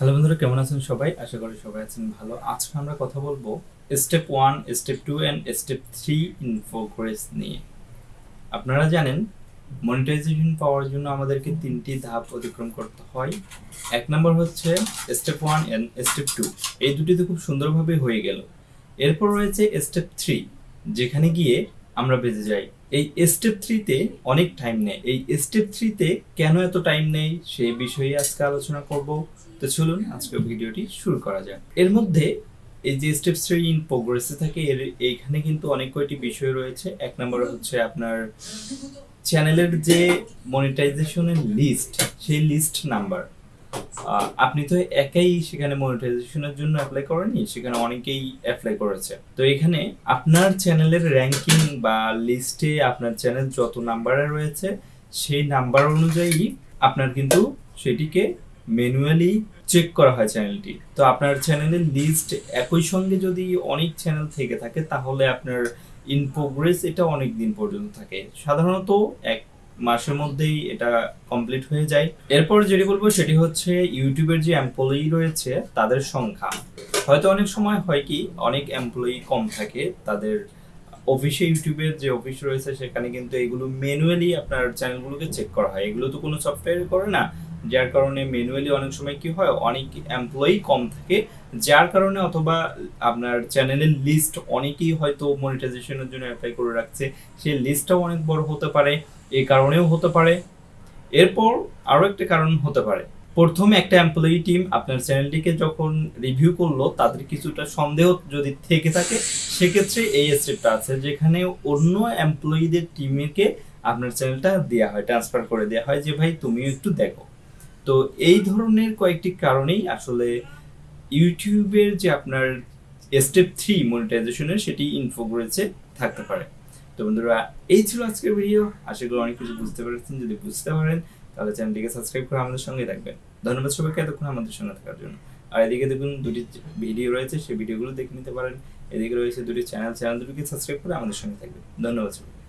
Hello বন্ধুরা, কেমন আছেন সবাই? আশা করি সবাই আছেন ভালো। আজকে আমরা কথা বলব step one step two and step three in নিয়ে। আপনারা জানেন মনিটাইজেশন পাওয়ার জন্য আমাদেরকে তিনটি ধাপ অতিক্রম করতে হয়। এক নম্বর হচ্ছে step one and step two এই দুটিতে খুব সুন্দরভাবে হয়ে গেল। এরপর রয়েছে স্টেপ থ্রি যেখানে গিয়ে আমরা বেঁচে যাই। এই স্টেপ থ্রিতে অনেক টাইম নেয়। এই স্টেপ থ্রিতে কেন এত টাইম নেই সে বিষয়ে আজকে আলোচনা করব। তো চলুন আজকে ভিডিওটি শুরু করা যাক। এর মধ্যে এই যে স্টেপ থ্রি ইন প্রোগ্রেসে থাকে, এর এইখানে কিন্তু অনেক কয়টি বিষয় রয়েছে। এক নম্বর হচ্ছে আপনার চ্যানেলের যে মনিটাইজেশনের লিস্ট সেই লিস্ট নাম্বার আপনি তো একাই সেখানে মনিটাইজেশনের জন্য অ্যাপ্লাই করেনি সেখানে অনেকেই অ্যাপ্লাই করেছে। তো এখানে আপনার চ্যানেলের র্যাঙ্কিং বা লিস্টে আপনার চ্যানেল যত নাম্বারে রয়েছে, সেই নাম্বার অনুযায়ী আপনার কিন্তু সেটিকে ম্যানুয়ালি চেক করা হয় চ্যানেলটি তো আপনার চ্যানেলের লিস্ট একই সঙ্গে যদি অনেক চ্যানেল থেকে থাকে, তাহলে আপনার ইন প্রোগ্রেস এটা অনেক দিন পর্যন্ত থাকে। সাধারণত এক মাসের মধ্যেই এটা কমপ্লিট হয়ে যায়। এরপর যেটি বলব সেটি হচ্ছে ইউটিউবের যে এমপ্লয়ি রয়েছে, তাদের সংখ্যা। হয়তো অনেক সময় হয় কি, অনেক এমপ্লয়ি কম থাকে, তাদের অফিসে ইউটিউবের যে অফিস রয়েছে, সেখানে কিন্তু এগুলো ম্যানুয়ালি আপনার চ্যানেলগুলোকে চেক করা হয়। এগুলো তো কোনো সফটওয়্যার করে না যার কারণে ম্যানুয়ালি অনেক সময় কি হয়, অনেক এমপ্লয়ি কম থাকে, যার কারণে অথবা আপনার চ্যানেলের লিস্ট অনেকেই হয়তো মনিটাইজেশনের জন্য অ্যাপ্লাই করে রাখছে, সেই লিস্টটাও অনেক বড় হতে পারে এই কারণেও হতে পারে। এরপর আরও একটা কারণ হতে পারে। প্রথমে একটা এমপ্লয়ি টিম আপনার চ্যানেলটিকে যখন রিভিউ করল, তাদের কিছুটা সন্দেহ যদি থেকে থাকে, সেক্ষেত্রে এই স্টেপটা আছে, যেখানে অন্য এমপ্লয়িদের টিমকে আপনার চ্যানেলটা দেওয়া হয় ট্রান্সফার করে দেওয়া হয় যে, ভাই, তুমিও একটু দেখো। তো এই ধরনের কয়েকটি কারণেই আসলে ইউটিউবের যে আপনার স্টেপ থ্রি মনিটাইজেশনের সেটি ইনফোগ্রেসে থাকতে পারে। তো বন্ধুরা, এই ছিল আজকের ভিডিও আশা করি অনেক কিছু বুঝতে পেরেছেন। যদি বুঝতে পারেন, তাহলে চ্যানেলটিকে সাবস্ক্রাইব করে আমাদের সঙ্গে থাকবেন। ধন্যবাদ সবাইকে এতক্ষণ আমাদের সঙ্গে থাকার জন্য। আর এদিকে দেখুন, দুটি ভিডিও রয়েছে, সেই ভিডিওগুলো দেখে নিতে পারেন। এদিকে রয়েছে দুটি চ্যানেল চ্যানেল দুটিকে সাবস্ক্রাইব করে আমাদের সঙ্গে থাকবেন। ধন্যবাদ সবাই